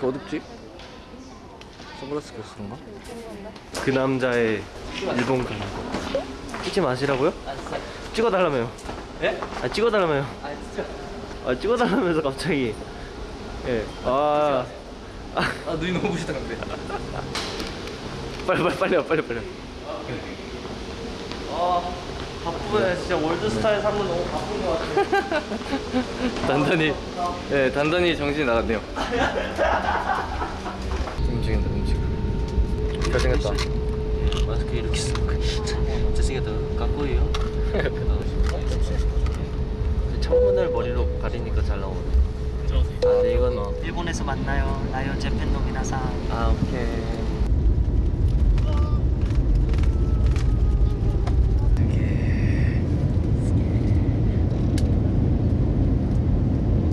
이렇게 어둡지? 선글라스 껴서 그런가? 그 남자의 일본 가는 거. 찍지 마시라고요? 찍어달라며요. 예? 아 찍어달라며요. 아 진짜? 아 찍어달라면서 갑자기. 예. 아, 아 아 눈이 너무 부시더라고요 빨리 빨리 빨리 와 빨리 빨리 아 바쁘네. 진짜 월드스타에 사면 너무 바쁜 것 같아. 단단히 예 단단히 정신이 나갔네요 잘생겼다. 마스크 이렇게 쓰고 잘생겼다. 까꼬예요? 창문을 머리로 가리니까 잘 나오네. 아 근데 이건 어. 일본에서 만나요. 나요 재팬 노 미나상 아 오케이